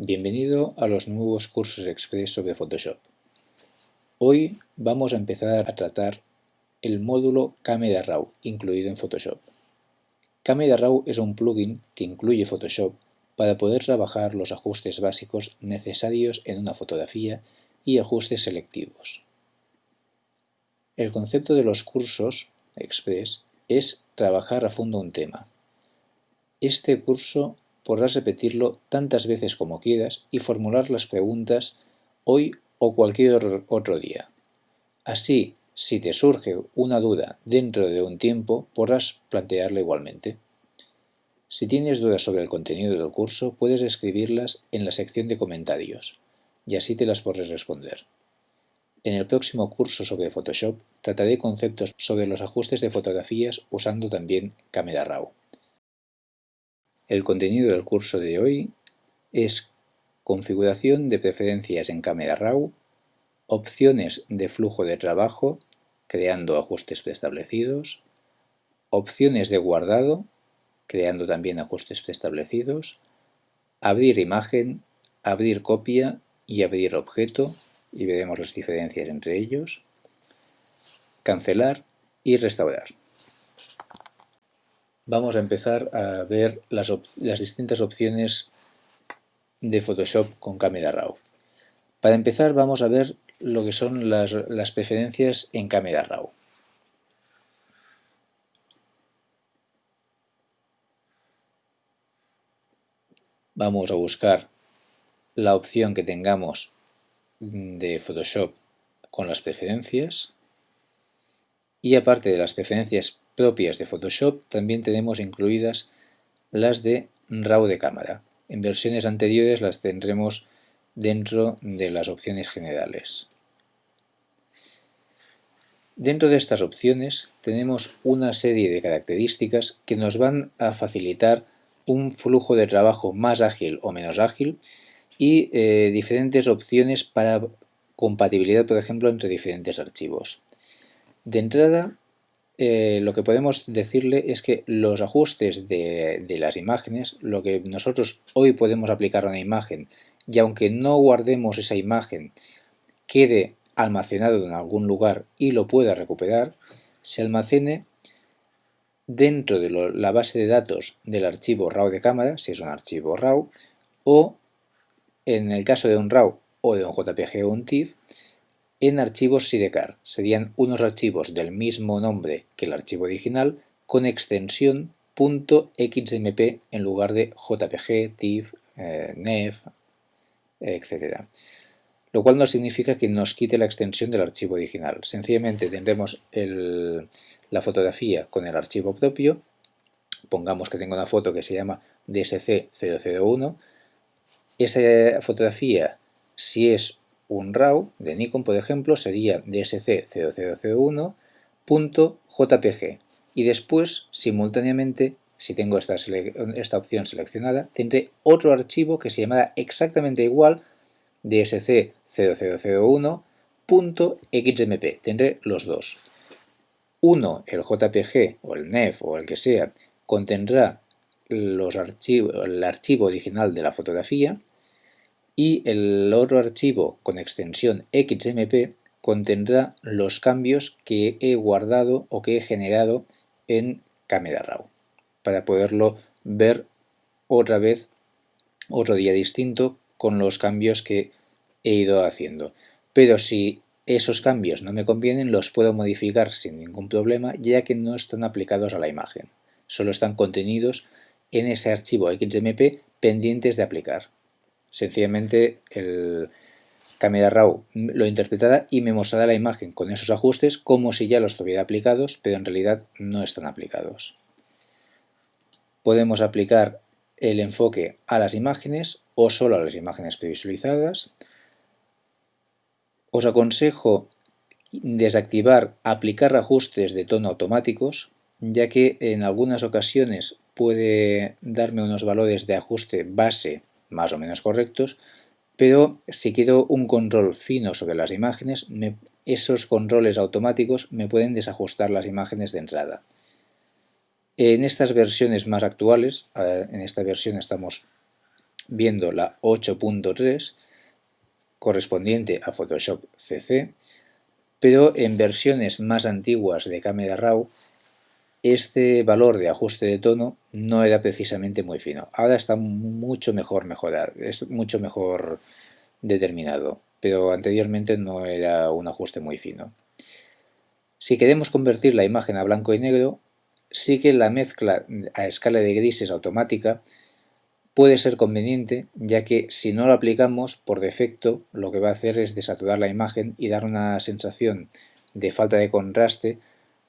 Bienvenido a los nuevos cursos express sobre Photoshop. Hoy vamos a empezar a tratar el módulo Camera Raw incluido en Photoshop. Camera Raw es un plugin que incluye Photoshop para poder trabajar los ajustes básicos necesarios en una fotografía y ajustes selectivos. El concepto de los cursos express es trabajar a fondo un tema. Este curso podrás repetirlo tantas veces como quieras y formular las preguntas hoy o cualquier otro día. Así, si te surge una duda dentro de un tiempo, podrás plantearla igualmente. Si tienes dudas sobre el contenido del curso, puedes escribirlas en la sección de comentarios, y así te las podré responder. En el próximo curso sobre Photoshop trataré conceptos sobre los ajustes de fotografías usando también Camera Raw. El contenido del curso de hoy es configuración de preferencias en Camera Raw, opciones de flujo de trabajo, creando ajustes preestablecidos, opciones de guardado, creando también ajustes preestablecidos, abrir imagen, abrir copia y abrir objeto, y veremos las diferencias entre ellos, cancelar y restaurar vamos a empezar a ver las, distintas opciones de Photoshop con Camera Raw. Para empezar vamos a ver lo que son las, las preferencias en Camera Raw. Vamos a buscar la opción que tengamos de Photoshop con las preferencias y aparte de las preferencias propias de Photoshop también tenemos incluidas las de RAW de cámara. En versiones anteriores las tendremos dentro de las opciones generales. Dentro de estas opciones tenemos una serie de características que nos van a facilitar un flujo de trabajo más ágil o menos ágil y eh, diferentes opciones para compatibilidad, por ejemplo, entre diferentes archivos. De entrada eh, lo que podemos decirle es que los ajustes de, las imágenes, lo que nosotros hoy podemos aplicar a una imagen y aunque no guardemos esa imagen, quede almacenado en algún lugar y lo pueda recuperar, se almacene dentro de la base de datos del archivo RAW de cámara, si es un archivo RAW, o en el caso de un RAW o de un JPG o un TIFF, en archivos sidecar. Serían unos archivos del mismo nombre que el archivo original con extensión .xmp en lugar de JPG, TIFF, eh, NEF, etc. Lo cual no significa que nos quite la extensión del archivo original. Sencillamente tendremos la fotografía con el archivo propio. Pongamos que tengo una foto que se llama DSC001. Esa fotografía, si es un RAW de Nikon, por ejemplo, sería dsc0001.jpg y después, simultáneamente, si tengo esta, esta, opción seleccionada, tendré otro archivo que se llamará exactamente igual dsc0001.xmp. Tendré los dos. Uno, el JPG o el NEF o el que sea, contendrá los archivos, el archivo original de la fotografía y el otro archivo con extensión XMP contendrá los cambios que he guardado o que he generado en Camera Raw para poderlo ver otra vez otro día distinto con los cambios que he ido haciendo. Pero si esos cambios no me convienen, los puedo modificar sin ningún problema, ya que no están aplicados a la imagen. Solo están contenidos en ese archivo XMP pendientes de aplicar. Sencillamente el Camera Raw lo interpretará y me mostrará la imagen con esos ajustes como si ya los tuviera aplicados, pero en realidad no están aplicados. Podemos aplicar el enfoque a las imágenes o solo a las imágenes previsualizadas. Os aconsejo desactivar aplicar ajustes de tono automáticos, ya que en algunas ocasiones puede darme unos valores de ajuste base más o menos correctos, pero si quiero un control fino sobre las imágenes, esos controles automáticos me pueden desajustar las imágenes de entrada. En estas versiones más actuales, en esta versión estamos viendo la 8.3 correspondiente a Photoshop CC, pero en versiones más antiguas de Camera Raw este valor de ajuste de tono no era precisamente muy fino. Ahora está mucho mejor mejorado, es mucho mejor determinado, pero anteriormente no era un ajuste muy fino. Si queremos convertir la imagen a blanco y negro, sí que la mezcla a escala de grises automática puede ser conveniente, ya que si no lo aplicamos, por defecto lo que va a hacer es desaturar la imagen y dar una sensación de falta de contraste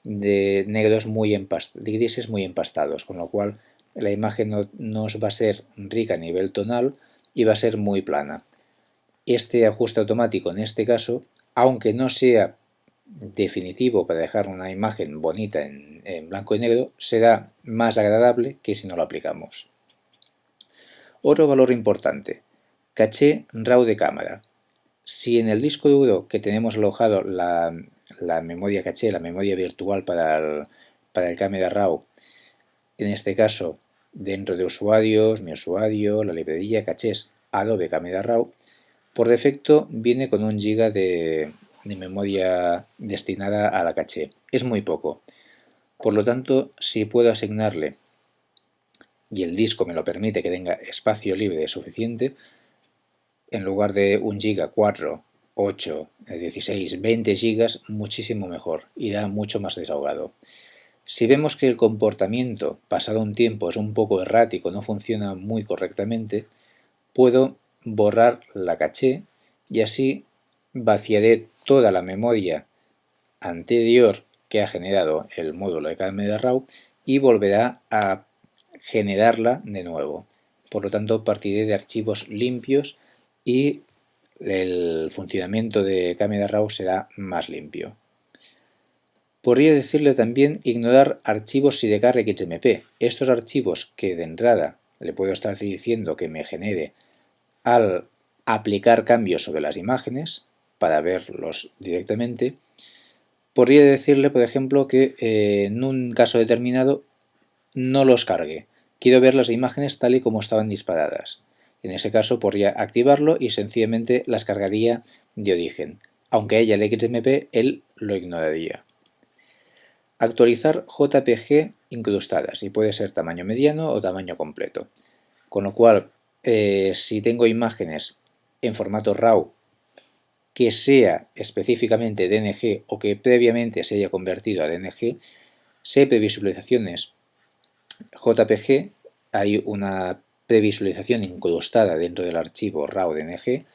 de negros muy empastados, de grises muy empastados, con lo cual la imagen no, nos va a ser rica a nivel tonal y va a ser muy plana. Este ajuste automático en este caso, aunque no sea definitivo para dejar una imagen bonita en, en blanco y negro, será más agradable que si no lo aplicamos. Otro valor importante, caché RAW de cámara. Si en el disco duro que tenemos alojado la, la memoria caché, la memoria virtual para el, para el Camera RAW, en este caso dentro de usuarios, mi usuario, la librería cachés Adobe Camera RAW, por defecto viene con un giga de, de memoria destinada a la caché. Es muy poco. Por lo tanto, si puedo asignarle y el disco me lo permite que tenga espacio libre suficiente, en lugar de un giga 4 8, 16, 20 gigas, muchísimo mejor, irá mucho más desahogado. Si vemos que el comportamiento pasado un tiempo es un poco errático, no funciona muy correctamente, puedo borrar la caché y así vaciaré toda la memoria anterior que ha generado el módulo de Camera Raw y volverá a generarla de nuevo. Por lo tanto, partiré de archivos limpios y el funcionamiento de Camera Raw será más limpio. Podría decirle también ignorar archivos SIDECAR XMP. Estos archivos que de entrada le puedo estar diciendo que me genere al aplicar cambios sobre las imágenes para verlos directamente, podría decirle, por ejemplo, que eh, en un caso determinado no los cargue. Quiero ver las imágenes tal y como estaban disparadas. En ese caso podría activarlo y sencillamente las cargaría de origen. Aunque ella el XMP, él lo ignoraría. Actualizar JPG incrustadas y puede ser tamaño mediano o tamaño completo. Con lo cual, eh, si tengo imágenes en formato RAW que sea específicamente DNG o que previamente se haya convertido a DNG, sé previsualizaciones JPG, hay una previsualización incrustada dentro del archivo RAW DNG,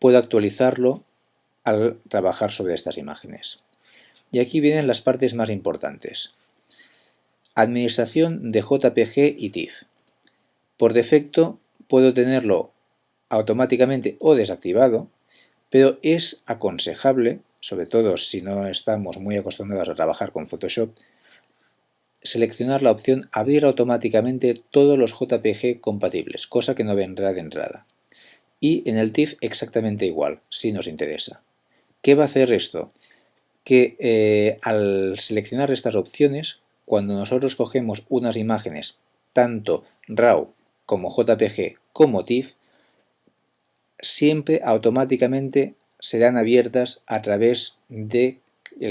puedo actualizarlo al trabajar sobre estas imágenes. Y aquí vienen las partes más importantes. Administración de JPG y TIFF. Por defecto puedo tenerlo automáticamente o desactivado, pero es aconsejable, sobre todo si no estamos muy acostumbrados a trabajar con Photoshop, seleccionar la opción Abrir automáticamente todos los JPG compatibles, cosa que no vendrá de entrada. Y en el TIFF exactamente igual, si nos interesa. ¿Qué va a hacer esto? Que eh, al seleccionar estas opciones, cuando nosotros cogemos unas imágenes, tanto RAW como JPG como TIFF, siempre automáticamente serán abiertas a través del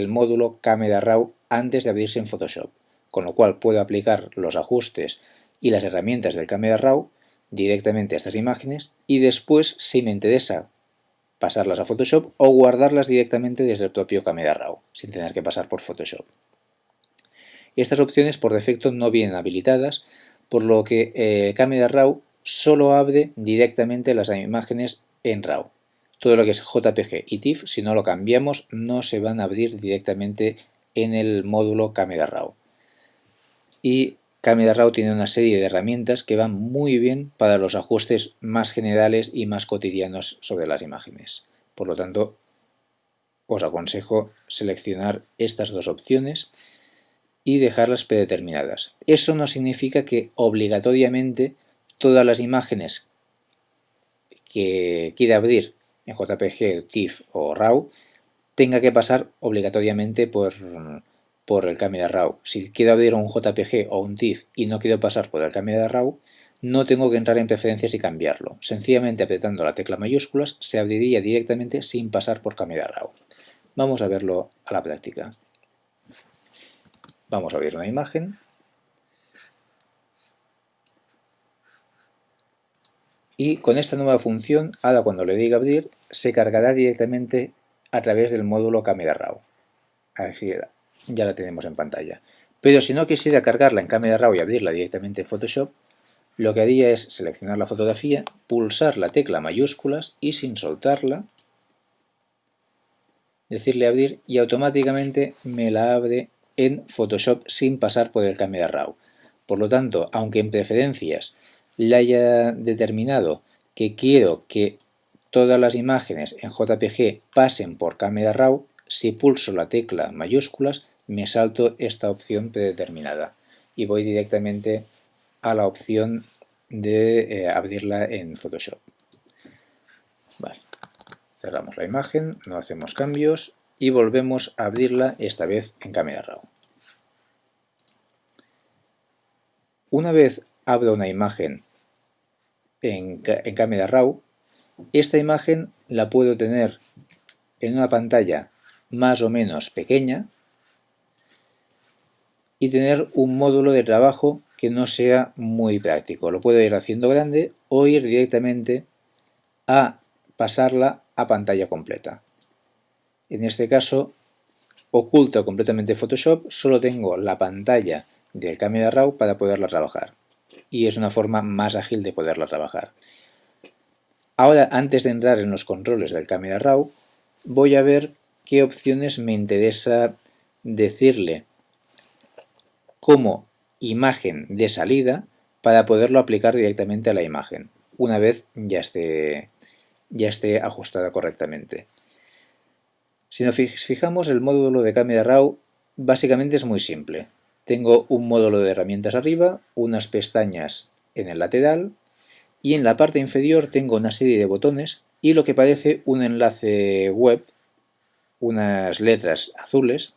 módulo Camera RAW antes de abrirse en Photoshop con lo cual puedo aplicar los ajustes y las herramientas del Camera Raw directamente a estas imágenes y después, si me interesa, pasarlas a Photoshop o guardarlas directamente desde el propio Camera Raw, sin tener que pasar por Photoshop. Estas opciones por defecto no vienen habilitadas, por lo que el eh, Camera Raw solo abre directamente las imágenes en RAW. Todo lo que es JPG y TIFF, si no lo cambiamos, no se van a abrir directamente en el módulo Camera Raw y Camera Raw tiene una serie de herramientas que van muy bien para los ajustes más generales y más cotidianos sobre las imágenes. Por lo tanto, os aconsejo seleccionar estas dos opciones y dejarlas predeterminadas. Eso no significa que obligatoriamente todas las imágenes que quiera abrir en JPG, TIFF o RAW tenga que pasar obligatoriamente por por el Camera Raw. Si quiero abrir un JPG o un TIFF y no quiero pasar por el Camera Raw, no tengo que entrar en preferencias y cambiarlo. Sencillamente apretando la tecla mayúsculas se abriría directamente sin pasar por Camera Raw. Vamos a verlo a la práctica. Vamos a abrir una imagen. Y con esta nueva función, ahora cuando le diga abrir, se cargará directamente a través del módulo Camera Raw. Así ya la tenemos en pantalla. Pero si no quisiera cargarla en Camera Raw y abrirla directamente en Photoshop, lo que haría es seleccionar la fotografía, pulsar la tecla mayúsculas y sin soltarla, decirle abrir y automáticamente me la abre en Photoshop sin pasar por el Camera Raw. Por lo tanto, aunque en preferencias le haya determinado que quiero que todas las imágenes en JPG pasen por Camera Raw, si pulso la tecla mayúsculas me salto esta opción predeterminada y voy directamente a la opción de eh, abrirla en Photoshop. Cerramos la imagen, no hacemos cambios y volvemos a abrirla esta vez en Camera Raw. Una vez abro una imagen en, en Camera Raw, esta imagen la puedo tener en una pantalla más o menos pequeña y tener un módulo de trabajo que no sea muy práctico. Lo puedo ir haciendo grande o ir directamente a pasarla a pantalla completa. En este caso, oculto completamente Photoshop, solo tengo la pantalla del Camera Raw para poderla trabajar. Y es una forma más ágil de poderla trabajar. Ahora, antes de entrar en los controles del Camera Raw, voy a ver qué opciones me interesa decirle como imagen de salida para poderlo aplicar directamente a la imagen, una vez ya esté, ya esté ajustada correctamente. Si nos fijamos, el módulo de Camera Raw básicamente es muy simple. Tengo un módulo de herramientas arriba, unas pestañas en el lateral y en la parte inferior tengo una serie de botones y lo que parece un enlace web, unas letras azules,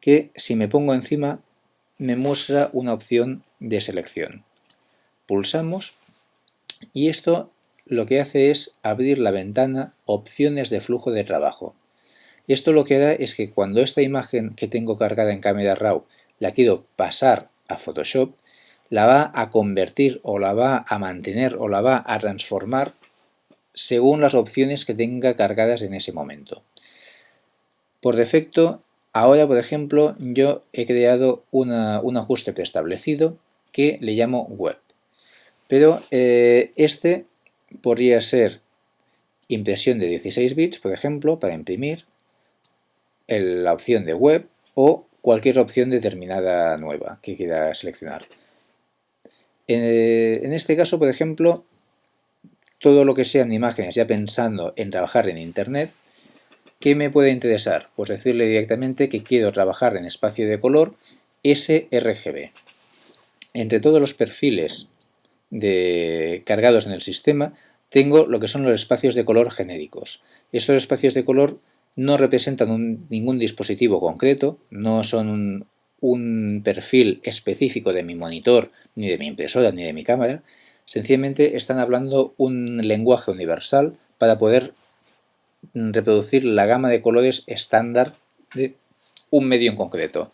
que si me pongo encima me muestra una opción de selección. Pulsamos y esto lo que hace es abrir la ventana Opciones de flujo de trabajo. Esto lo que da es que cuando esta imagen que tengo cargada en Camera Raw la quiero pasar a Photoshop, la va a convertir o la va a mantener o la va a transformar según las opciones que tenga cargadas en ese momento. Por defecto, ahora por ejemplo, yo he creado un ajuste preestablecido que le llamo Web. Pero eh, este podría ser impresión de 16 bits, por ejemplo, para imprimir, la opción de web o cualquier opción determinada nueva que quiera seleccionar. Eh, en este caso, por ejemplo, todo lo que sean imágenes, ya pensando en trabajar en Internet, ¿qué me puede interesar? Pues decirle directamente que quiero trabajar en espacio de color sRGB. Entre todos los perfiles cargados en el sistema, tengo lo que son los espacios de color genéricos. Estos espacios de color no representan ningún dispositivo concreto, no son un, perfil específico de mi monitor, ni de mi impresora, ni de mi cámara, sencillamente están hablando un lenguaje universal para poder reproducir la gama de colores estándar de un medio en concreto.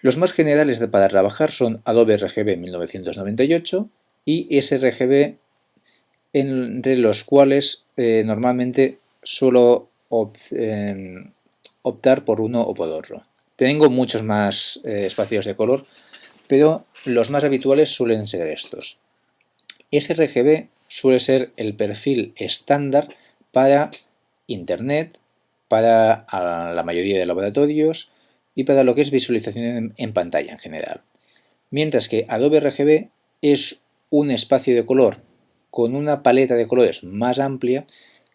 Los más generales para trabajar son Adobe RGB 1998 y sRGB, entre los cuales eh, normalmente suelo Em, optar por uno o por otro. Tengo muchos más eh, espacios de color, pero los más habituales suelen ser estos. sRGB suele ser el perfil estándar para Internet, para la mayoría de laboratorios y para lo que es visualización en pantalla en general. Mientras que Adobe RGB es un espacio de color con una paleta de colores más amplia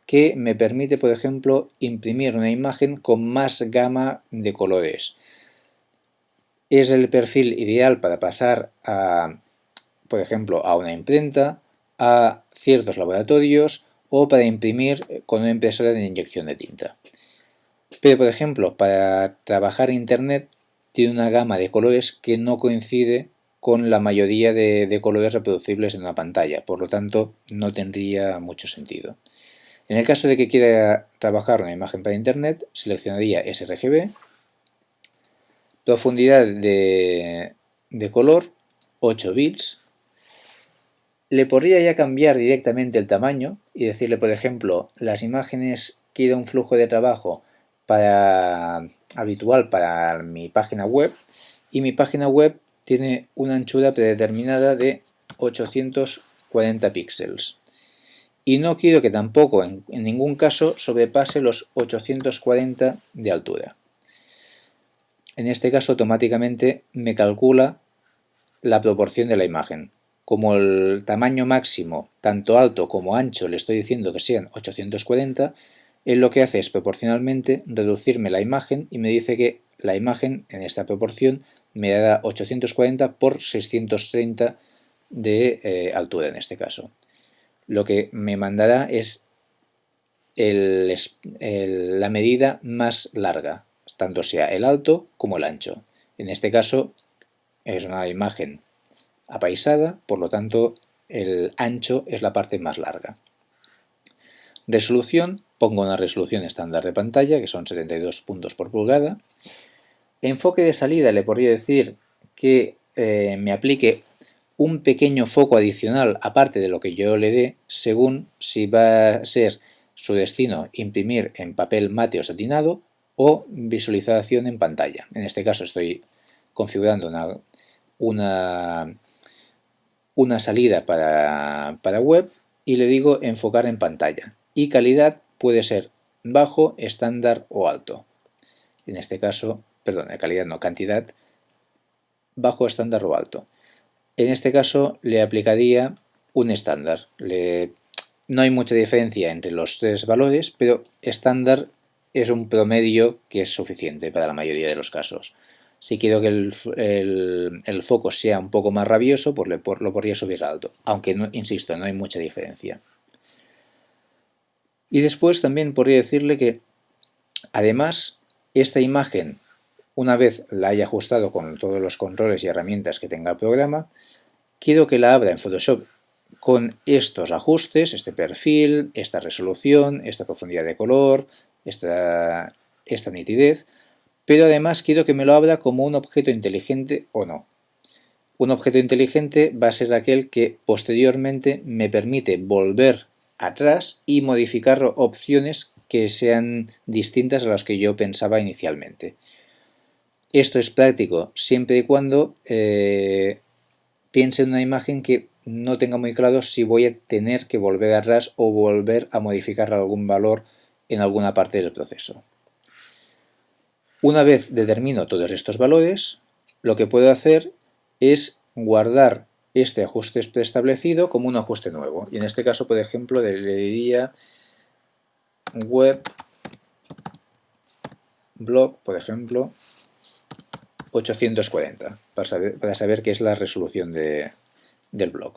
que me permite, por ejemplo, imprimir una imagen con más gama de colores. Es el perfil ideal para pasar a, por ejemplo, a una imprenta, a ciertos laboratorios o para imprimir con una impresora de inyección de tinta. Pero, por ejemplo, para trabajar Internet tiene una gama de colores que no coincide con la mayoría de, colores reproducibles en una pantalla, por lo tanto no tendría mucho sentido. En el caso de que quiera trabajar una imagen para internet, seleccionaría sRGB, profundidad de, de color 8 bits, le podría ya cambiar directamente el tamaño y decirle, por ejemplo, las imágenes quiero un flujo de trabajo para, habitual para mi página web y mi página web tiene una anchura predeterminada de 840 píxeles. Y no quiero que tampoco en, ningún caso sobrepase los 840 de altura. En este caso automáticamente me calcula la proporción de la imagen. Como el tamaño máximo, tanto alto como ancho, le estoy diciendo que sean 840, él lo que hace es proporcionalmente reducirme la imagen y me dice que la imagen en esta proporción me da 840 por 630 de eh, altura en este caso. Lo que me mandará es la medida más larga, tanto sea el alto como el ancho. En este caso es una imagen apaisada, por lo tanto el ancho es la parte más larga. Resolución, pongo una resolución estándar de pantalla, que son 72 puntos por pulgada. Enfoque de salida le podría decir que eh, me aplique un pequeño foco adicional aparte de lo que yo le dé, según si va a ser su destino imprimir en papel mate o satinado o visualización en pantalla. En este caso estoy configurando una, una, una salida para, para web y le digo enfocar en pantalla. Y calidad puede ser bajo, estándar o alto. En este caso, perdón, calidad no, cantidad, bajo, estándar o alto. En este caso le aplicaría un estándar. no hay mucha diferencia entre los tres valores, pero estándar es un promedio que es suficiente para la mayoría de los casos. Si quiero que el, foco sea un poco más rabioso, pues lo podría subir alto, aunque, insisto, no hay mucha diferencia. Y después también podría decirle que, además, esta imagen, una vez la haya ajustado con todos los controles y herramientas que tenga el programa, quiero que la abra en Photoshop con estos ajustes, este perfil, esta resolución, esta profundidad de color, esta, esta nitidez, pero además quiero que me lo abra como un objeto inteligente o no. Un objeto inteligente va a ser aquel que posteriormente me permite volver atrás y modificar opciones que sean distintas a las que yo pensaba inicialmente. Esto es práctico siempre y cuando eh, piense en una imagen que no tenga muy claro si voy a tener que volver atrás o volver a modificar algún valor en alguna parte del proceso. Una vez determino todos estos valores, lo que puedo hacer es guardar este ajuste preestablecido como un ajuste nuevo. Y en este caso, por ejemplo, le diría web blog, por ejemplo, 840, para saber, para saber qué es la resolución del blog.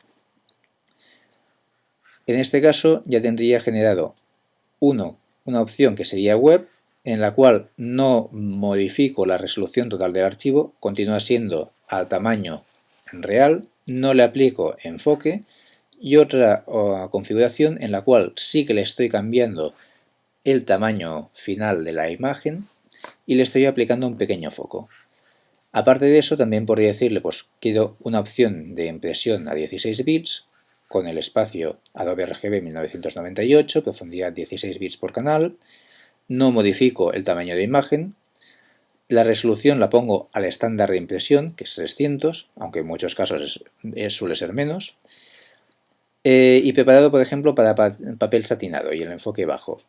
En este caso ya tendría generado uno, una opción que sería web, en la cual no modifico la resolución total del archivo, continúa siendo al tamaño real, no le aplico enfoque y otra configuración en la cual sí que le estoy cambiando el tamaño final de la imagen y le estoy aplicando un pequeño foco. Aparte de eso también podría decirle pues quiero una opción de impresión a 16 bits con el espacio Adobe RGB 1998, profundidad 16 bits por canal, no modifico el tamaño de imagen, la resolución la pongo al estándar de impresión, que es 300, aunque en muchos casos suele ser menos. Eh, y preparado, por ejemplo, para papel satinado y el enfoque bajo.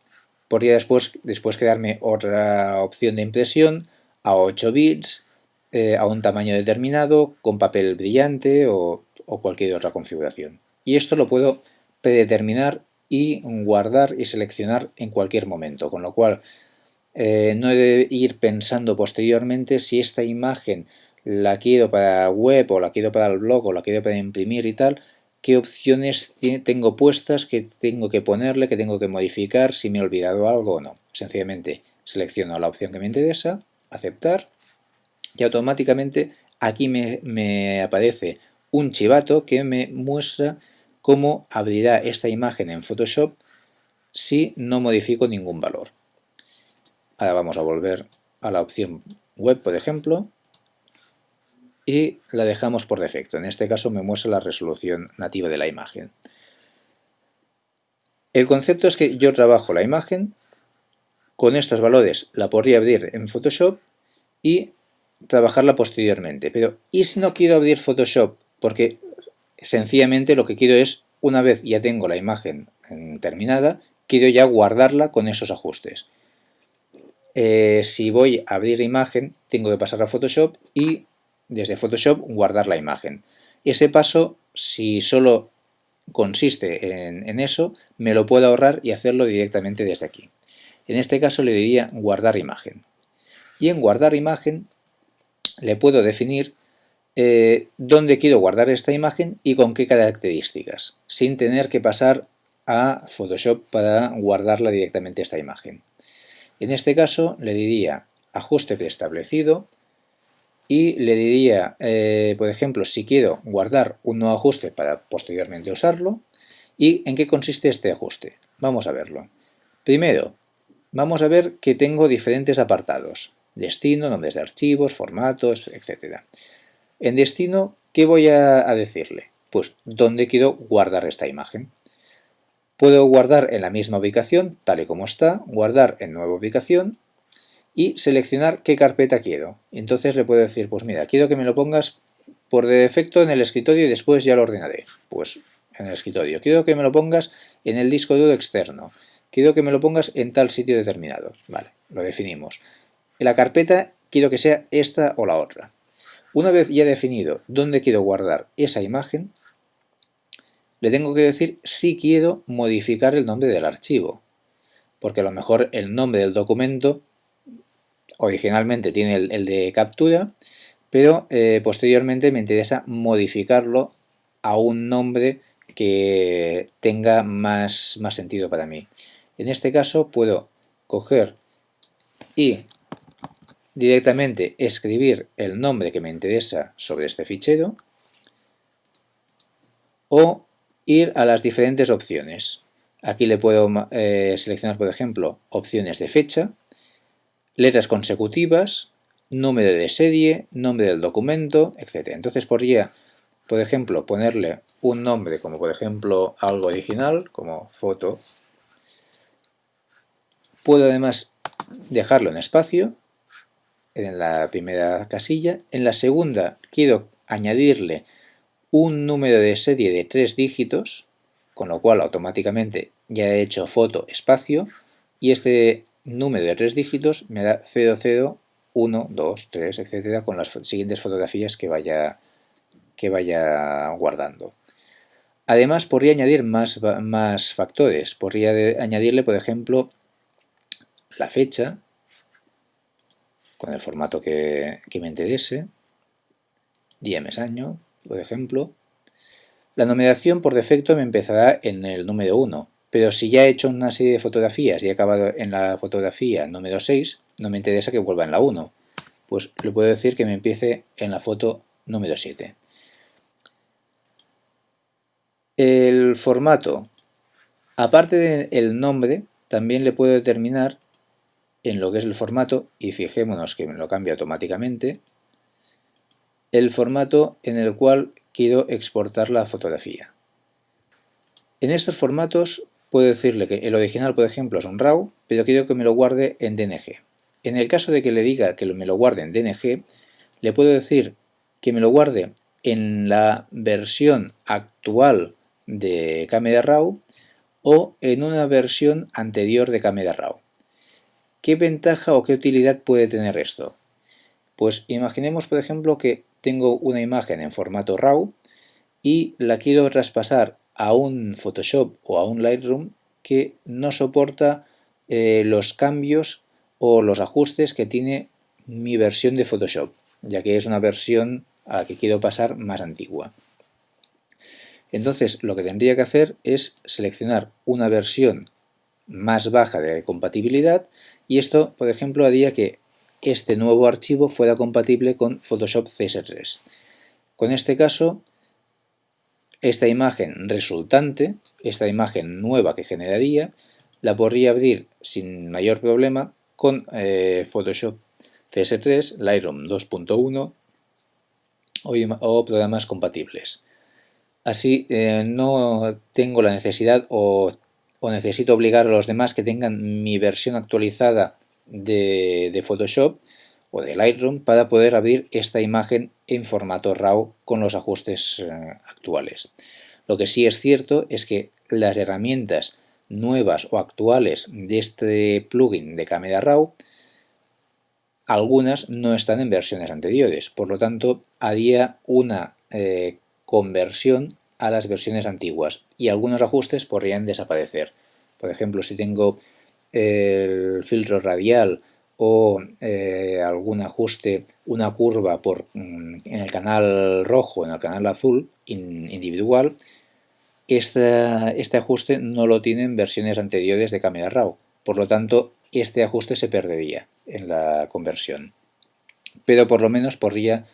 Podría después, después crearme otra opción de impresión a 8 bits, eh, a un tamaño determinado, con papel brillante o, o cualquier otra configuración. Y esto lo puedo predeterminar y guardar y seleccionar en cualquier momento, con lo cual eh, no he de ir pensando posteriormente si esta imagen la quiero para web o la quiero para el blog o la quiero para imprimir y tal, qué opciones tengo puestas, qué tengo que ponerle, qué tengo que modificar, si me he olvidado algo o no. Sencillamente selecciono la opción que me interesa, aceptar y automáticamente aquí me, aparece un chivato que me muestra cómo abrirá esta imagen en Photoshop si no modifico ningún valor. Ahora vamos a volver a la opción web, por ejemplo, y la dejamos por defecto. En este caso me muestra la resolución nativa de la imagen. El concepto es que yo trabajo la imagen, con estos valores la podría abrir en Photoshop y trabajarla posteriormente. Pero, ¿y si no quiero abrir Photoshop? Porque sencillamente lo que quiero es, una vez ya tengo la imagen terminada, quiero ya guardarla con esos ajustes. Eh, si voy a abrir imagen, tengo que pasar a Photoshop y desde Photoshop guardar la imagen. Ese paso, si solo consiste en, eso, me lo puedo ahorrar y hacerlo directamente desde aquí. En este caso le diría guardar imagen. Y en guardar imagen le puedo definir eh, dónde quiero guardar esta imagen y con qué características, sin tener que pasar a Photoshop para guardarla directamente esta imagen. En este caso le diría ajuste preestablecido y le diría, eh, por ejemplo, si quiero guardar un nuevo ajuste para posteriormente usarlo y en qué consiste este ajuste. Vamos a verlo. Primero, vamos a ver que tengo diferentes apartados. Destino, nombres de archivos, formatos, etc. En destino, ¿qué voy a decirle? Pues dónde quiero guardar esta imagen. Puedo guardar en la misma ubicación, tal y como está, guardar en nueva ubicación y seleccionar qué carpeta quiero. Entonces le puedo decir, pues mira, quiero que me lo pongas por defecto en el escritorio y después ya lo ordenaré. Pues en el escritorio. Quiero que me lo pongas en el disco duro externo. Quiero que me lo pongas en tal sitio determinado. Vale, lo definimos. En la carpeta quiero que sea esta o la otra. Una vez ya definido dónde quiero guardar esa imagen, le tengo que decir si quiero modificar el nombre del archivo. Porque a lo mejor el nombre del documento originalmente tiene el, de captura, pero eh, posteriormente me interesa modificarlo a un nombre que tenga más, más sentido para mí. En este caso puedo coger y directamente escribir el nombre que me interesa sobre este fichero o ir a las diferentes opciones. Aquí le puedo eh, seleccionar, por ejemplo, opciones de fecha, letras consecutivas, número de serie, nombre del documento, etc. Entonces podría, por ejemplo, ponerle un nombre como por ejemplo algo original, como foto. Puedo además dejarlo en espacio, en la primera casilla. En la segunda quiero añadirle un número de serie de tres dígitos, con lo cual automáticamente ya he hecho foto espacio, y este número de tres dígitos me da 00, 1, 2, 3, etcétera, con las siguientes fotografías que vaya, que vaya guardando. Además, podría añadir más, más factores. Podría añadirle, por ejemplo, la fecha, con el formato que, me interese, día, mes, año, por ejemplo. La numeración por defecto me empezará en el número 1, pero si ya he hecho una serie de fotografías y he acabado en la fotografía número 6, no me interesa que vuelva en la 1. Pues le puedo decir que me empiece en la foto número 7. El formato. Aparte del nombre, también le puedo determinar en lo que es el formato, y fijémonos que me lo cambia automáticamente, el formato en el cual quiero exportar la fotografía. En estos formatos puedo decirle que el original, por ejemplo, es un RAW, pero quiero que me lo guarde en DNG. En el caso de que le diga que me lo guarde en DNG, le puedo decir que me lo guarde en la versión actual de Camera RAW o en una versión anterior de Camera RAW. ¿Qué ventaja o qué utilidad puede tener esto? Pues imaginemos, por ejemplo, que tengo una imagen en formato RAW y la quiero traspasar a un Photoshop o a un Lightroom que no soporta eh, los cambios o los ajustes que tiene mi versión de Photoshop, ya que es una versión a la que quiero pasar más antigua. Entonces lo que tendría que hacer es seleccionar una versión más baja de compatibilidad y esto, por ejemplo, haría que este nuevo archivo fuera compatible con Photoshop CS3. Con este caso, esta imagen resultante, esta imagen nueva que generaría, la podría abrir sin mayor problema con eh, Photoshop CS3, Lightroom 2.1 o, programas compatibles. Así eh, no tengo la necesidad o, necesito obligar a los demás que tengan mi versión actualizada de, Photoshop o de Lightroom para poder abrir esta imagen en formato RAW con los ajustes eh, actuales. Lo que sí es cierto es que las herramientas nuevas o actuales de este plugin de Camera Raw algunas no están en versiones anteriores, por lo tanto haría una eh, conversión a las versiones antiguas y algunos ajustes podrían desaparecer. Por ejemplo, si tengo el filtro radial o eh, algún ajuste, una curva por, mm, en el canal rojo, en el canal azul individual, este, este ajuste no lo tienen versiones anteriores de Camera Raw. Por lo tanto, este ajuste se perdería en la conversión. Pero por lo menos podría,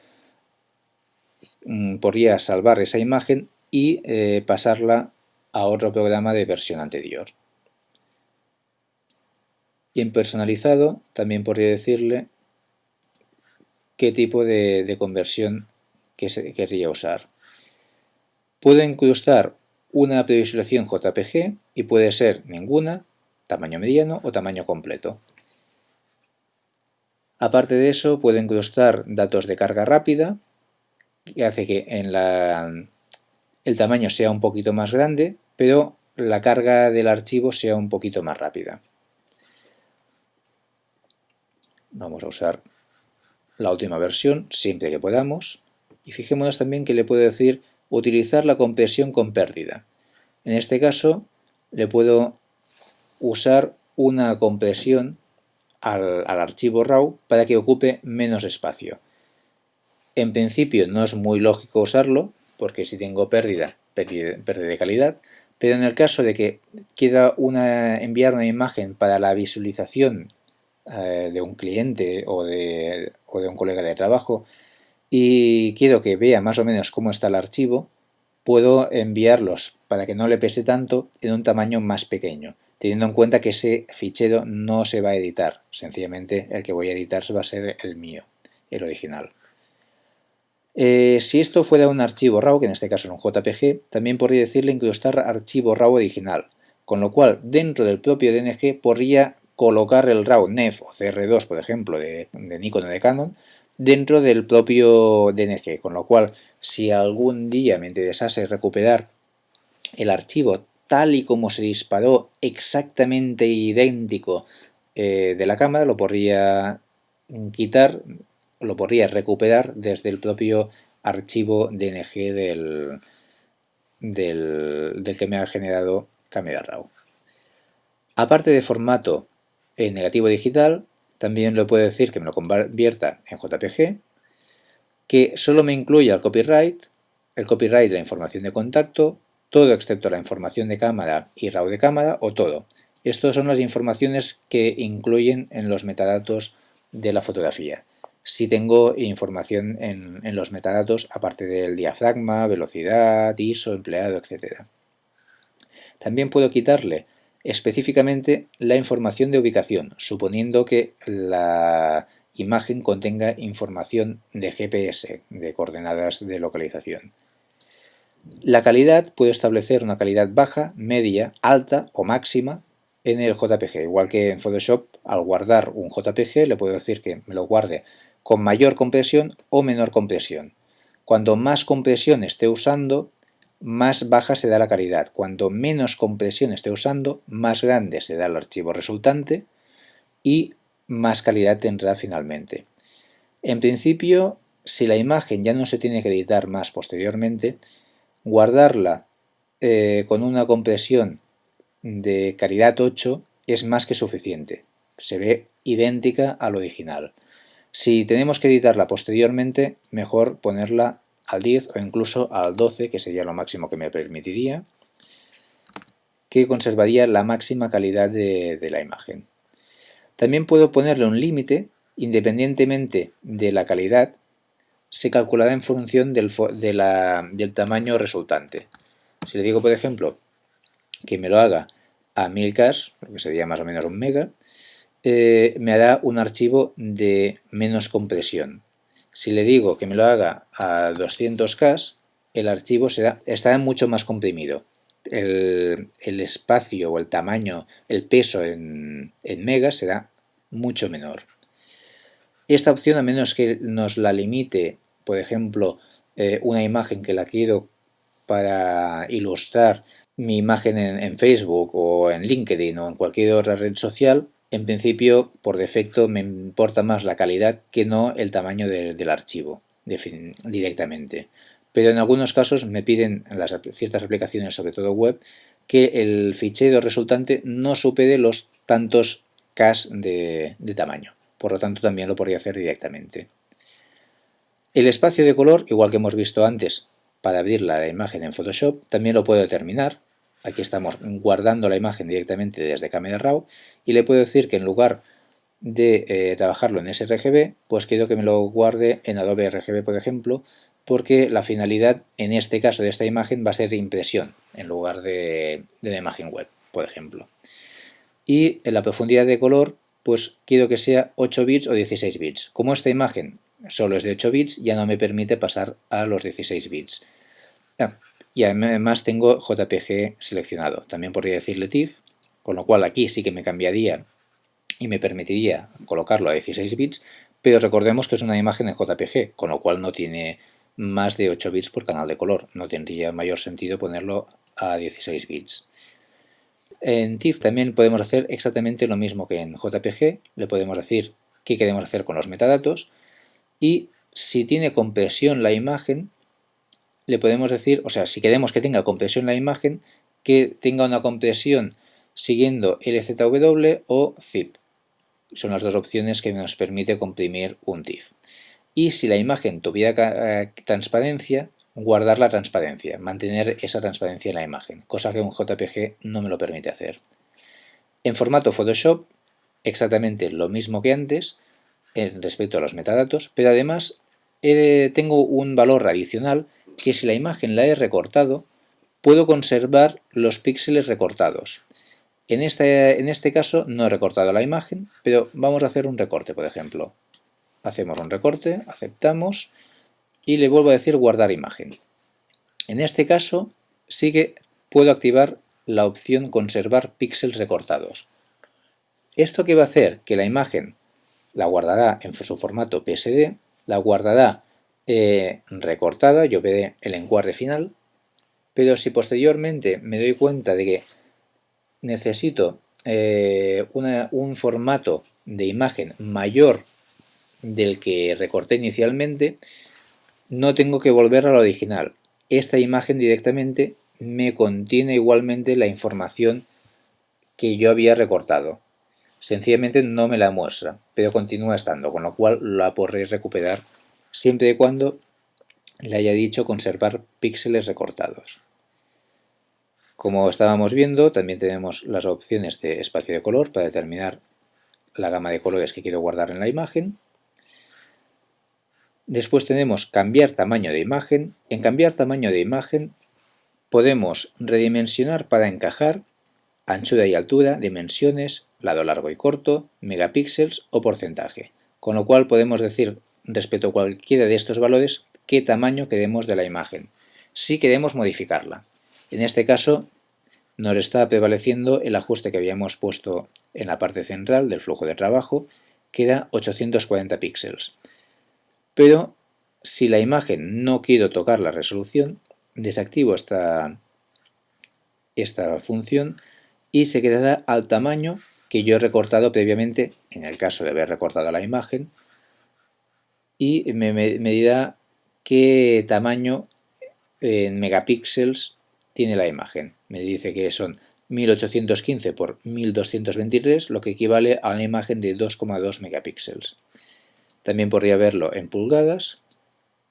mm, podría salvar esa imagen y eh, pasarla a otro programa de versión anterior. Y en personalizado también podría decirle qué tipo de, conversión que se querría usar. Puede incrustar una previsualización JPG y puede ser ninguna, tamaño mediano o tamaño completo. Aparte de eso, puede incrustar datos de carga rápida, que hace que en la, el tamaño sea un poquito más grande, pero la carga del archivo sea un poquito más rápida. Vamos a usar la última versión siempre que podamos. Y fijémonos también que le puedo decir utilizar la compresión con pérdida. En este caso le puedo usar una compresión al, archivo RAW para que ocupe menos espacio. En principio no es muy lógico usarlo, porque si tengo pérdida, pérdida de calidad, pero en el caso de que quiera una, enviar una imagen para la visualización eh, de un cliente o de, o de un colega de trabajo y quiero que vea más o menos cómo está el archivo, puedo enviarlos para que no le pese tanto en un tamaño más pequeño teniendo en cuenta que ese fichero no se va a editar, sencillamente el que voy a editar va a ser el mío, el original. Eh, si esto fuera un archivo RAW, que en este caso es un JPG, también podría decirle incrustar archivo RAW original, con lo cual dentro del propio DNG podría colocar el RAW NEF o CR2, por ejemplo, de, Nikon o de Canon, dentro del propio DNG, con lo cual si algún día me interesase recuperar el archivo tal y como se disparó exactamente idéntico eh, de la cámara, lo podría quitar, lo podría recuperar desde el propio archivo DNG del, del, que me ha generado Camera Raw. Aparte de formato en negativo digital, también le puedo decir que me lo convierta en JPG, que solo me incluya el copyright, el copyright de la información de contacto, todo excepto la información de cámara y RAW de cámara o todo. Estas son las informaciones que incluyen en los metadatos de la fotografía. Si tengo información en, en los metadatos aparte del diafragma, velocidad, ISO, empleado, etc. También puedo quitarle específicamente la información de ubicación, suponiendo que la imagen contenga información de GPS, de coordenadas de localización. La calidad puedo establecer una calidad baja, media, alta o máxima en el JPG. Igual que en Photoshop, al guardar un JPG le puedo decir que me lo guarde con mayor compresión o menor compresión. Cuando más compresión esté usando, más baja se da la calidad. Cuando menos compresión esté usando, más grande se da el archivo resultante y más calidad tendrá finalmente. En principio, si la imagen ya no se tiene que editar más posteriormente, Guardarla eh, con una compresión de calidad 8 es más que suficiente. Se ve idéntica al original. Si tenemos que editarla posteriormente, mejor ponerla al 10 o incluso al 12, que sería lo máximo que me permitiría, que conservaría la máxima calidad de, la imagen. También puedo ponerle un límite independientemente de la calidad, se calculará en función del, tamaño resultante. Si le digo, por ejemplo, que me lo haga a 1000K, que sería más o menos un mega, eh, me hará un archivo de menos compresión. Si le digo que me lo haga a 200K, el archivo será, estará mucho más comprimido. El, espacio o el tamaño, el peso en, megas será mucho menor. Esta opción, a menos que nos la limite, por ejemplo, eh, una imagen que la quiero para ilustrar mi imagen en, Facebook o en LinkedIn o en cualquier otra red social, en principio, por defecto, me importa más la calidad que no el tamaño del archivo directamente. Pero en algunos casos me piden en las, ciertas aplicaciones, sobre todo web, que el fichero resultante no supere los tantos K de, de tamaño. Por lo tanto, también lo podría hacer directamente. El espacio de color, igual que hemos visto antes, para abrir la imagen en Photoshop, también lo puedo determinar. Aquí estamos guardando la imagen directamente desde Camera Raw y le puedo decir que en lugar de eh, trabajarlo en sRGB, pues quiero que me lo guarde en Adobe RGB, por ejemplo, porque la finalidad en este caso de esta imagen va a ser impresión en lugar de, de la imagen web, por ejemplo. Y en la profundidad de color, pues quiero que sea 8 bits o 16 bits. Como esta imagen solo es de 8 bits, ya no me permite pasar a los 16 bits. Ah, y además tengo JPG seleccionado. También podría decirle TIFF, con lo cual aquí sí que me cambiaría y me permitiría colocarlo a 16 bits, pero recordemos que es una imagen en JPG, con lo cual no tiene más de 8 bits por canal de color. No tendría mayor sentido ponerlo a 16 bits. En TIFF también podemos hacer exactamente lo mismo que en JPG. Le podemos decir qué queremos hacer con los metadatos y si tiene compresión la imagen, le podemos decir, o sea, si queremos que tenga compresión la imagen, que tenga una compresión siguiendo LZW o ZIP. Son las dos opciones que nos permite comprimir un TIFF. Y si la imagen tuviera eh, transparencia, guardar la transparencia, mantener esa transparencia en la imagen, cosa que un JPG no me lo permite hacer. En formato Photoshop, exactamente lo mismo que antes, respecto a los metadatos, pero además tengo un valor adicional que si la imagen la he recortado, puedo conservar los píxeles recortados. En este, en este caso no he recortado la imagen, pero vamos a hacer un recorte, por ejemplo. Hacemos un recorte, aceptamos y le vuelvo a decir guardar imagen. En este caso sí que puedo activar la opción conservar píxeles recortados. ¿Esto qué va a hacer? Que la imagen la guardará en su formato PSD, la guardará recortada, yo veré el encuadre final, pero si posteriormente me doy cuenta de que necesito eh, un formato de imagen mayor del que recorté inicialmente, no tengo que volver a la original. Esta imagen directamente me contiene igualmente la información que yo había recortado. Sencillamente no me la muestra, pero continúa estando, con lo cual la podré recuperar siempre y cuando le haya dicho conservar píxeles recortados. Como estábamos viendo, también tenemos las opciones de espacio de color para determinar la gama de colores que quiero guardar en la imagen. Después tenemos cambiar tamaño de imagen. En cambiar tamaño de imagen podemos redimensionar para encajar anchura y altura, dimensiones, lado largo y corto, megapíxeles o porcentaje. Con lo cual podemos decir respecto a cualquiera de estos valores qué tamaño queremos de la imagen, si queremos modificarla. En este caso nos está prevaleciendo el ajuste que habíamos puesto en la parte central del flujo de trabajo, que era 840 píxeles. Pero si la imagen no quiero tocar la resolución, desactivo esta, esta función y se quedará al tamaño que yo he recortado previamente, en el caso de haber recortado la imagen, y me, dirá qué tamaño en megapíxeles tiene la imagen. Me dice que son 1815 por 1223, lo que equivale a una imagen de 2,2 megapíxeles. También podría verlo en pulgadas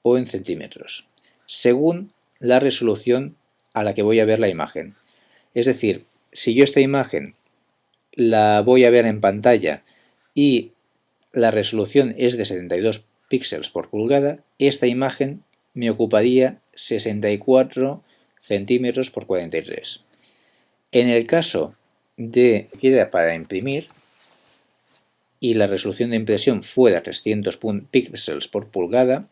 o en centímetros, según la resolución a la que voy a ver la imagen. Es decir, si yo esta imagen la voy a ver en pantalla y la resolución es de 72 píxeles por pulgada, esta imagen me ocuparía 64 centímetros por 43. En el caso de que queda para imprimir y la resolución de impresión fuera 300 píxeles por pulgada,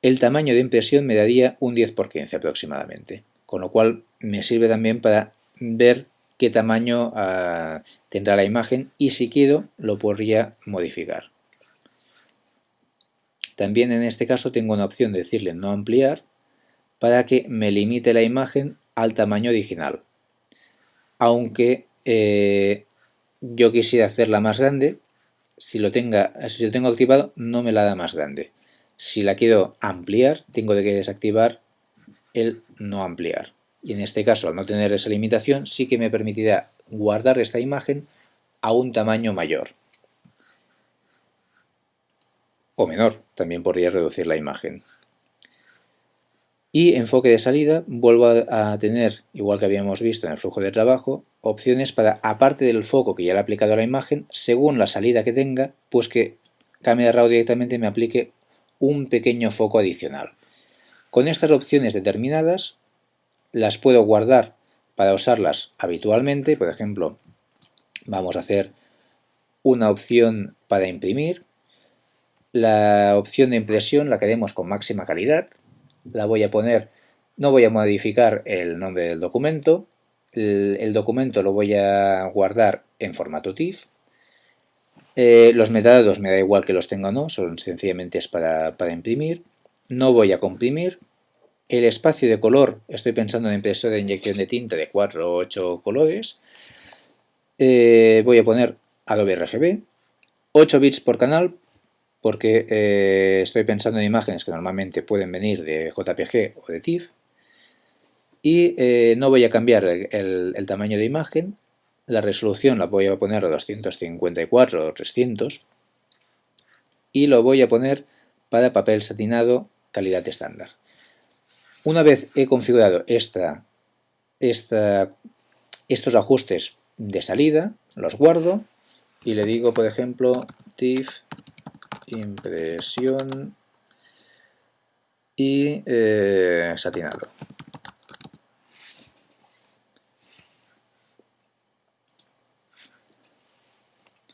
el tamaño de impresión me daría un 10 por 15 aproximadamente, con lo cual me sirve también para ver qué tamaño uh, tendrá la imagen y si quiero lo podría modificar. También en este caso tengo una opción de decirle no ampliar para que me limite la imagen al tamaño original. Aunque eh, yo quisiera hacerla más grande, si lo, si lo tengo activado no me la da más grande. Si la quiero ampliar, tengo que desactivar el no ampliar. Y en este caso, al no tener esa limitación, sí que me permitirá guardar esta imagen a un tamaño mayor. O menor, también podría reducir la imagen. Y enfoque de salida, vuelvo a tener, igual que habíamos visto en el flujo de trabajo, opciones para, aparte del foco que ya le he aplicado a la imagen, según la salida que tenga, pues que Camera Raw directamente me aplique un pequeño foco adicional. Con estas opciones determinadas las puedo guardar para usarlas habitualmente, por ejemplo, vamos a hacer una opción para imprimir, la opción de impresión la queremos con máxima calidad, la voy a poner, no voy a modificar el nombre del documento, el, documento lo voy a guardar en formato TIFF, eh, los metadatos me da igual que los tenga o no, son sencillamente es para, imprimir. No voy a comprimir. El espacio de color, estoy pensando en impresora de inyección de tinta de 4 o 8 colores. Eh, voy a poner Adobe RGB. 8 bits por canal, porque eh, estoy pensando en imágenes que normalmente pueden venir de JPG o de TIFF. Y no voy a cambiar el tamaño de imagen, la resolución la voy a poner a 254 o 300 y lo voy a poner para papel satinado calidad estándar. Una vez he configurado estos ajustes de salida, los guardo y le digo, por ejemplo, TIFF impresión y eh, satinado.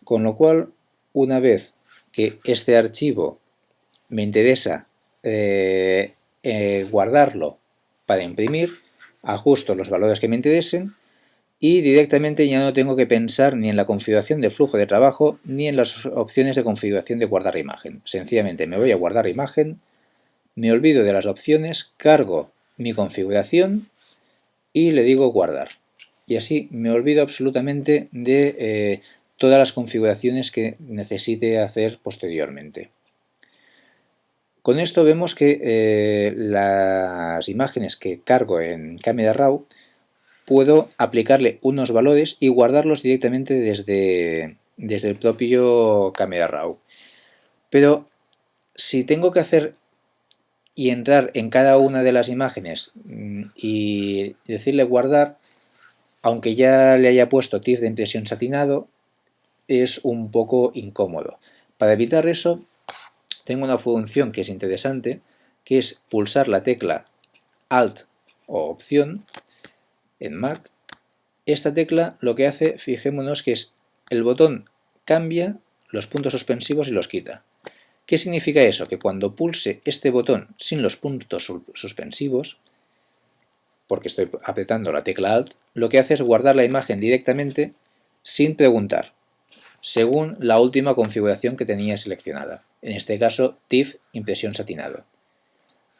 Con lo cual, una vez que este archivo me interesa eh, eh, guardarlo para imprimir, ajusto los valores que me interesen y directamente ya no tengo que pensar ni en la configuración de flujo de trabajo ni en las opciones de configuración de guardar imagen. Sencillamente me voy a guardar imagen, me olvido de las opciones, cargo mi configuración y le digo guardar. Y así me olvido absolutamente de eh, todas las configuraciones que necesite hacer posteriormente. Con esto vemos que eh, las imágenes que cargo en Camera Raw puedo aplicarle unos valores y guardarlos directamente desde, desde el propio Camera Raw. Pero si tengo que hacer y entrar en cada una de las imágenes mm, y decirle guardar, aunque ya le haya puesto TIFF de impresión satinado, es un poco incómodo. Para evitar eso, tengo una función que es interesante, que es pulsar la tecla Alt o Opción en Mac. Esta tecla lo que hace, fijémonos que es el botón cambia los puntos suspensivos y los quita. ¿Qué significa eso? Que cuando pulse este botón sin los puntos suspensivos, porque estoy apretando la tecla Alt, lo que hace es guardar la imagen directamente sin preguntar según la última configuración que tenía seleccionada, en este caso TIFF impresión satinado.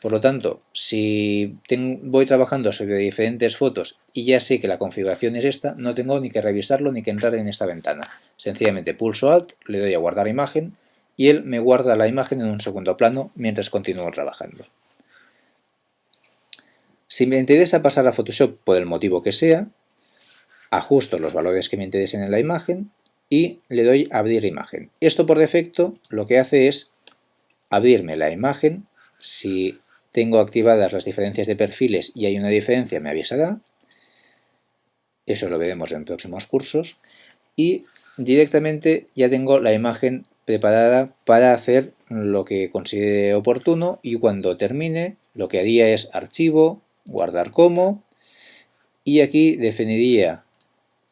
Por lo tanto, si voy trabajando sobre diferentes fotos y ya sé que la configuración es esta, no tengo ni que revisarlo ni que entrar en esta ventana. Sencillamente pulso Alt, le doy a guardar imagen y él me guarda la imagen en un segundo plano mientras continúo trabajando. Si me interesa pasar a Photoshop por el motivo que sea, ajusto los valores que me interesen en la imagen y le doy a abrir imagen. Esto por defecto lo que hace es abrirme la imagen. Si tengo activadas las diferencias de perfiles y hay una diferencia me avisará. Eso lo veremos en próximos cursos. Y directamente ya tengo la imagen preparada para hacer lo que considere oportuno y cuando termine lo que haría es archivo, guardar como y aquí definiría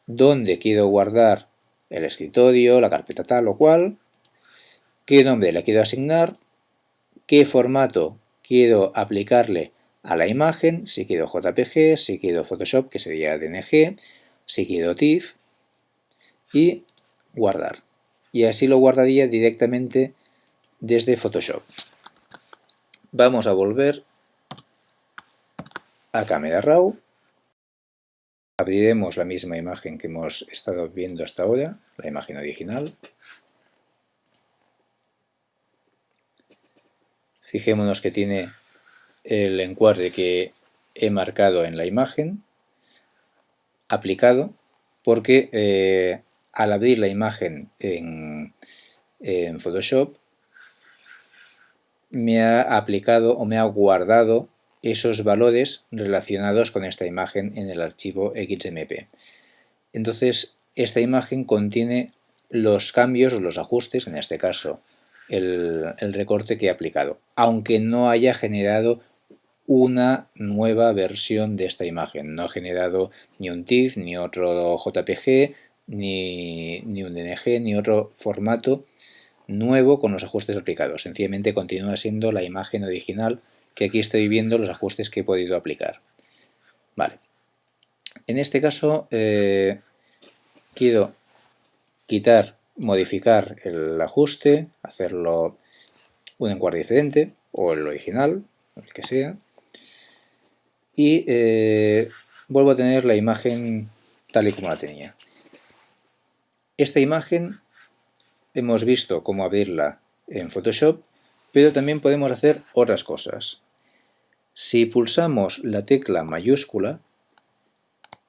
dónde quiero guardar el escritorio, la carpeta tal o cual, qué nombre le quiero asignar, qué formato quiero aplicarle a la imagen, si quiero JPG, si quiero Photoshop, que sería DNG, si quiero TIFF, y guardar. Y así lo guardaría directamente desde Photoshop. Vamos a volver a Camera Raw. Abriremos la misma imagen que hemos estado viendo hasta ahora, la imagen original. Fijémonos que tiene el encuadre que he marcado en la imagen aplicado porque eh, al abrir la imagen en, en Photoshop me ha aplicado o me ha guardado esos valores relacionados con esta imagen en el archivo XMP. Entonces, esta imagen contiene los cambios o los ajustes, en este caso el, recorte que he aplicado, aunque no haya generado una nueva versión de esta imagen. No ha generado ni un TIFF, ni otro JPG, ni, ni un DNG, ni otro formato nuevo con los ajustes aplicados. Sencillamente continúa siendo la imagen original que aquí estoy viendo los ajustes que he podido aplicar. Vale. En este caso eh, quiero quitar, modificar el ajuste, hacerlo un encuadre diferente o el original, el que sea, y eh, vuelvo a tener la imagen tal y como la tenía. Esta imagen hemos visto cómo abrirla en Photoshop, pero también podemos hacer otras cosas. Si pulsamos la tecla mayúscula,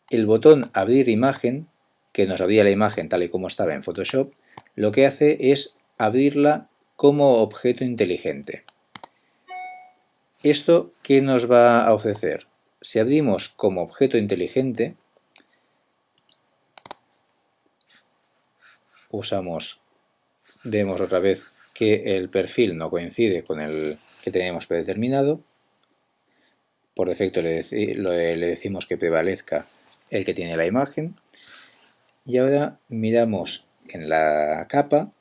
el botón Abrir imagen, que nos abría la imagen tal y como estaba en Photoshop, lo que hace es abrirla como objeto inteligente. ¿Esto qué nos va a ofrecer? Si abrimos como objeto inteligente, usamos vemos otra vez que el perfil no coincide con el que tenemos predeterminado. Por defecto le, le decimos que prevalezca el que tiene la imagen. Y ahora miramos en la capa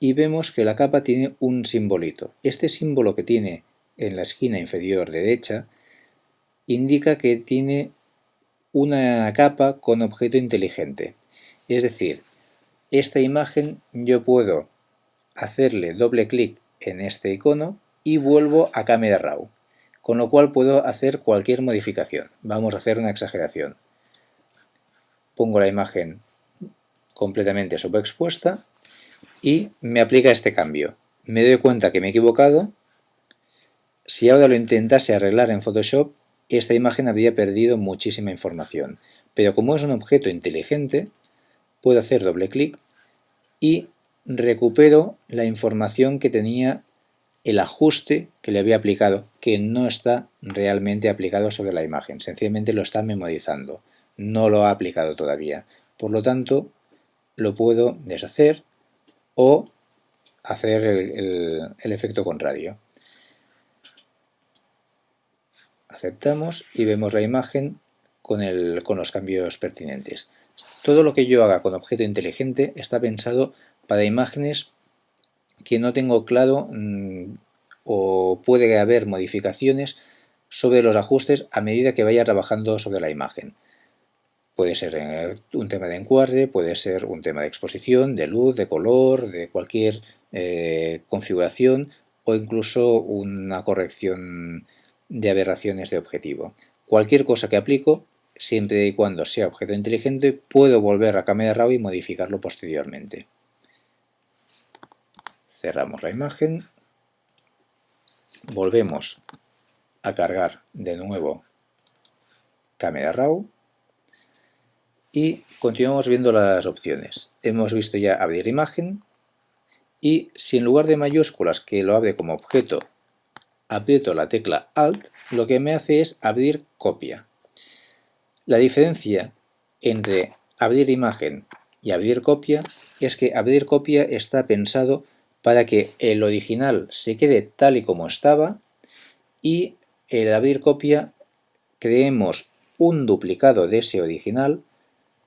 y vemos que la capa tiene un simbolito. Este símbolo que tiene en la esquina inferior derecha indica que tiene una capa con objeto inteligente. Es decir, esta imagen yo puedo hacerle doble clic en este icono y vuelvo a Camera Raw, con lo cual puedo hacer cualquier modificación. Vamos a hacer una exageración. Pongo la imagen completamente sobreexpuesta y me aplica este cambio. Me doy cuenta que me he equivocado. Si ahora lo intentase arreglar en Photoshop, esta imagen habría perdido muchísima información. Pero como es un objeto inteligente, puedo hacer doble clic y recupero la información que tenía el ajuste que le había aplicado, que no está realmente aplicado sobre la imagen, sencillamente lo está memorizando, no lo ha aplicado todavía. Por lo tanto, lo puedo deshacer o hacer el, efecto contrario. Aceptamos y vemos la imagen con, el, con los cambios pertinentes. Todo lo que yo haga con objeto inteligente está pensado para imágenes que no tengo claro mm, o puede haber modificaciones sobre los ajustes a medida que vaya trabajando sobre la imagen. Puede ser eh, un tema de encuadre, puede ser un tema de exposición, de luz, de color, de cualquier eh, configuración o incluso una corrección de aberraciones de objetivo. Cualquier cosa que aplico siempre y cuando sea objeto inteligente, puedo volver a Camera Raw y modificarlo posteriormente. Cerramos la imagen, volvemos a cargar de nuevo Camera Raw y continuamos viendo las opciones. Hemos visto ya abrir imagen y si en lugar de mayúsculas que lo abre como objeto aprieto la tecla Alt, lo que me hace es abrir copia. La diferencia entre abrir imagen y abrir copia es que abrir copia está pensado para que el original se quede tal y como estaba y el abrir copia creemos un duplicado de ese original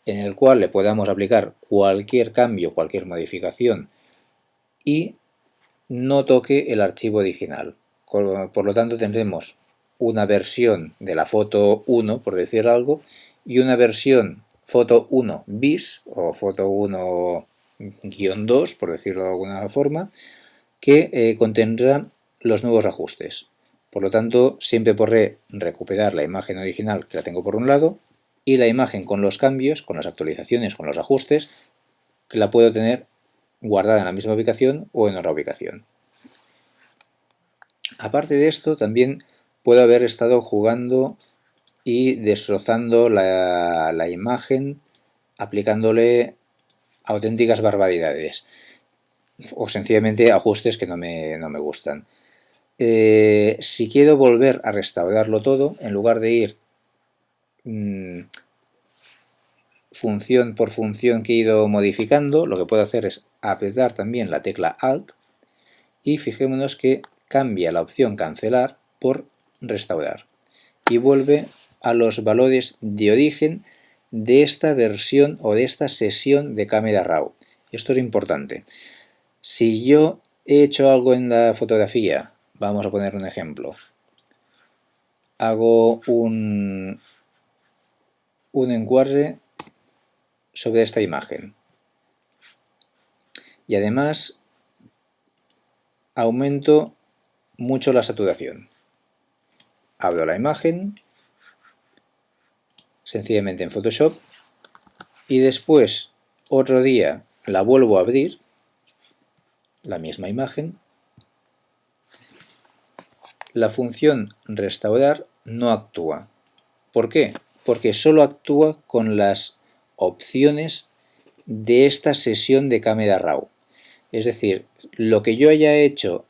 en el cual le podamos aplicar cualquier cambio, cualquier modificación y no toque el archivo original. Por lo tanto tendremos una versión de la foto 1, por decir algo, y una versión foto 1 bis o foto 1-2, por decirlo de alguna forma, que eh, contendrá los nuevos ajustes. Por lo tanto, siempre podré recuperar la imagen original que la tengo por un lado y la imagen con los cambios, con las actualizaciones, con los ajustes, la puedo tener guardada en la misma ubicación o en otra ubicación. Aparte de esto, también puedo haber estado jugando y destrozando la, imagen aplicándole auténticas barbaridades o sencillamente ajustes que no me, no me gustan. Eh, si quiero volver a restaurarlo todo, en lugar de ir mm, función por función que he ido modificando, lo que puedo hacer es apretar también la tecla Alt y fijémonos que cambia la opción cancelar por restaurar y vuelve a los valores de origen de esta versión o de esta sesión de Camera Raw. Esto es importante. Si yo he hecho algo en la fotografía, vamos a poner un ejemplo, hago un, un encuadre sobre esta imagen y además aumento mucho la saturación abro la imagen, sencillamente en Photoshop, y después otro día la vuelvo a abrir, la misma imagen, la función restaurar no actúa. ¿Por qué? Porque solo actúa con las opciones de esta sesión de Camera Raw. Es decir, lo que yo haya hecho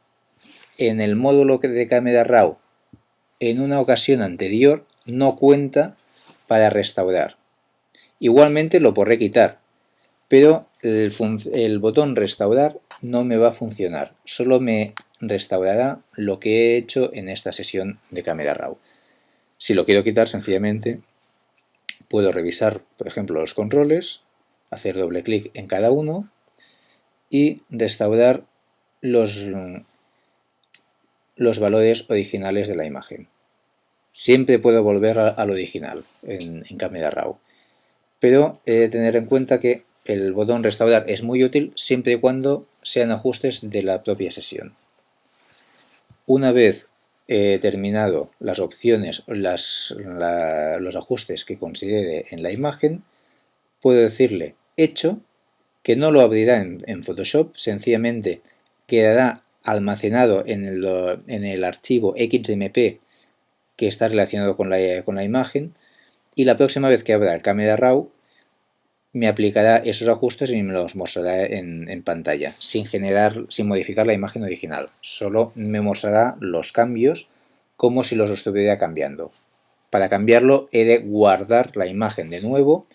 en el módulo de Camera Raw en una ocasión anterior no cuenta para restaurar. Igualmente lo podré quitar, pero el, botón restaurar no me va a funcionar, solo me restaurará lo que he hecho en esta sesión de Camera Raw. Si lo quiero quitar sencillamente puedo revisar por ejemplo los controles, hacer doble clic en cada uno y restaurar los los valores originales de la imagen. Siempre puedo volver al original en, en Camera Raw, pero he de tener en cuenta que el botón restaurar es muy útil siempre y cuando sean ajustes de la propia sesión. Una vez he terminado las opciones, los ajustes que considere en la imagen, puedo decirle hecho, que no lo abrirá en, Photoshop, sencillamente quedará almacenado en el, archivo XMP que está relacionado con la, imagen y la próxima vez que abra el Camera Raw me aplicará esos ajustes y me los mostrará en, pantalla, sin generar, sin modificar la imagen original. Solo me mostrará los cambios como si los estuviera cambiando. Para cambiarlo he de guardar la imagen de nuevo,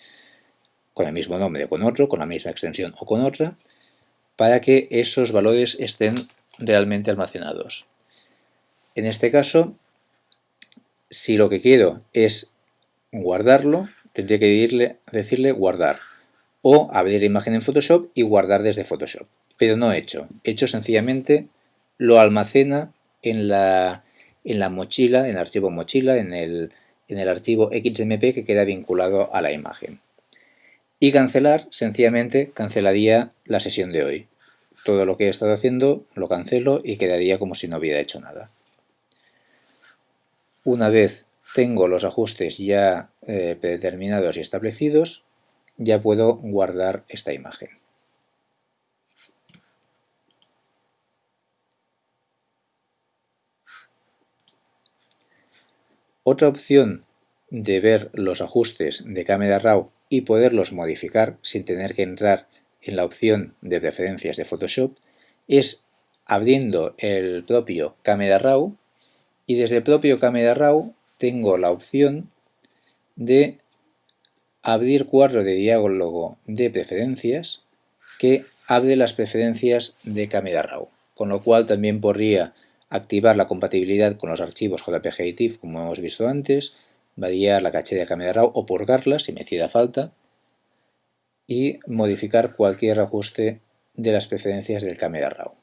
con el mismo nombre o con otro, con la misma extensión o con otra, para que esos valores estén realmente almacenados. En este caso, si lo que quiero es guardarlo, tendría que decirle guardar o abrir imagen en Photoshop y guardar desde Photoshop. Pero no he hecho. He hecho sencillamente lo almacena en la, en la mochila, en el archivo mochila, en el, en el archivo XMP que queda vinculado a la imagen. Y cancelar, sencillamente cancelaría la sesión de hoy todo lo que he estado haciendo lo cancelo y quedaría como si no hubiera hecho nada. Una vez tengo los ajustes ya eh, predeterminados y establecidos, ya puedo guardar esta imagen. Otra opción de ver los ajustes de Camera Raw y poderlos modificar sin tener que entrar en la opción de preferencias de Photoshop es abriendo el propio Camera Raw y desde el propio Camera Raw tengo la opción de abrir cuadro de diálogo de preferencias que abre las preferencias de Camera Raw, con lo cual también podría activar la compatibilidad con los archivos JPG y TIFF como hemos visto antes, variar la caché de Camera Raw o purgarla si me hiciera falta y modificar cualquier ajuste de las preferencias del Camera Raw.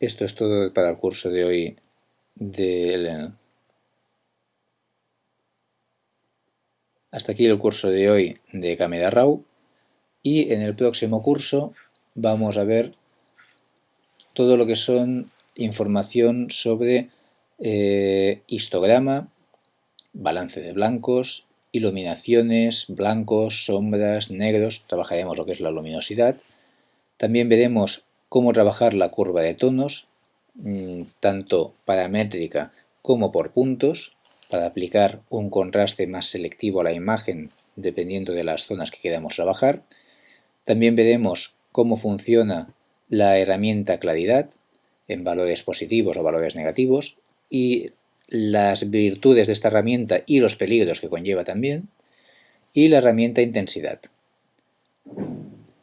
Esto es todo para el curso de hoy de Hasta aquí el curso de hoy de Camera Raw y en el próximo curso vamos a ver todo lo que son información sobre eh, histograma, balance de blancos, iluminaciones, blancos, sombras, negros, trabajaremos lo que es la luminosidad. También veremos cómo trabajar la curva de tonos, mm, tanto paramétrica como por puntos, para aplicar un contraste más selectivo a la imagen dependiendo de las zonas que queramos trabajar. También veremos cómo funciona la herramienta claridad en valores positivos o valores negativos y las virtudes de esta herramienta y los peligros que conlleva también y la herramienta intensidad.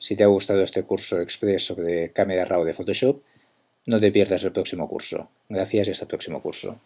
Si te ha gustado este curso express sobre Camera Raw de Photoshop, no te pierdas el próximo curso. Gracias y hasta el próximo curso.